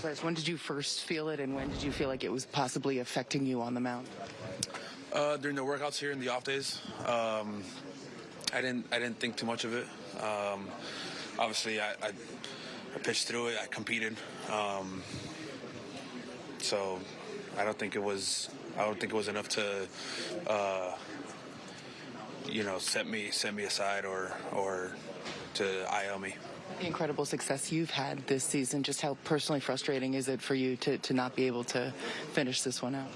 When did you first feel it, and when did you feel like it was possibly affecting you on the mound? Uh, during the workouts here in the off days, um, I didn't I didn't think too much of it. Um, obviously, I, I, I pitched through it. I competed, um, so I don't think it was I don't think it was enough to uh, you know set me set me aside or or to IL me. The incredible success you've had this season. Just how personally frustrating is it for you to, to not be able to finish this one out?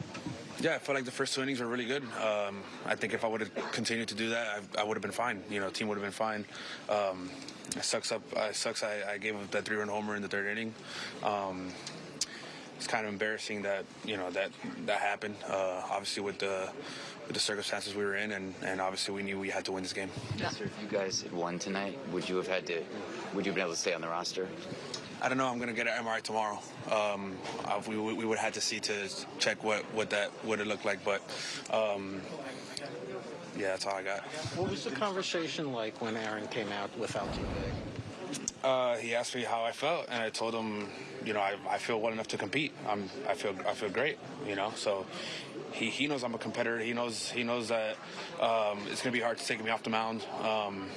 Yeah, I felt like the first two innings were really good. Um, I think if I would have continued to do that, I, I would have been fine. You know, team would have been fine. Um, it sucks up. It sucks. I, I gave up that three-run homer in the third inning. Um, kind of embarrassing that you know that that happened. Uh, obviously, with the with the circumstances we were in, and, and obviously we knew we had to win this game. Sir, if you guys had won tonight, would you have had to? Would you have been able to stay on the roster? I don't know. I'm gonna get an MRI tomorrow. Um, we, we would have had to see to check what, what that would have looked like, but um, yeah, that's all I got. What was the conversation like when Aaron came out with Altuve? Uh, he asked me how I felt, and I told him, you know, I, I feel well enough to compete. I'm, I feel I feel great, you know. So he, he knows I'm a competitor. He knows he knows that um, it's gonna be hard to take me off the mound. Um,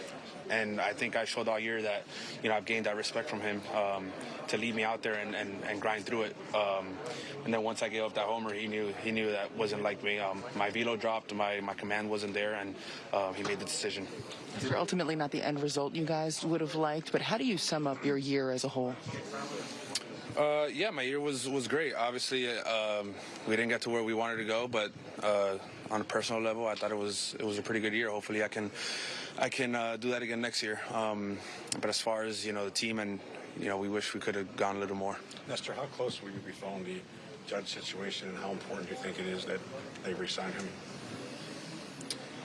and I think I showed all year that, you know, I've gained that respect from him um, to lead me out there and, and, and grind through it. Um, and then once I gave up that homer, he knew he knew that wasn't like me. Um, my velo dropped, my, my command wasn't there, and um, he made the decision. Are ultimately not the end result you guys would have liked, but how do you sum up your year as a whole? Uh, yeah, my year was was great. Obviously, um, we didn't get to where we wanted to go, but uh, on a personal level, I thought it was it was a pretty good year. Hopefully, I can I can uh, do that again next year. Um, but as far as you know, the team and you know, we wish we could have gone a little more. Nestor, how close will you be following the Judge situation, and how important do you think it is that they resign him?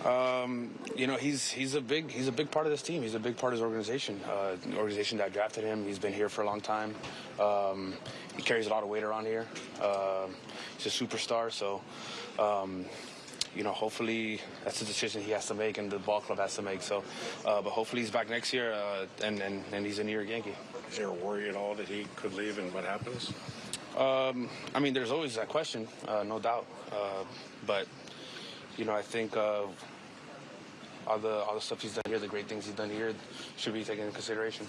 Um, you know, he's he's a big he's a big part of this team. He's a big part of his organization. Uh, the organization that drafted him. He's been here for a long time. Um, he carries a lot of weight around here. Uh, he's a superstar. So, um, you know, hopefully that's a decision he has to make and the ball club has to make. So, uh, but hopefully he's back next year uh, and, and and he's a New York Yankee. Is there a worry at all that he could leave, and what happens? Um, I mean, there's always that question, uh, no doubt. Uh, but you know, I think uh, all the all the stuff he's done here, the great things he's done here, should be taken into consideration.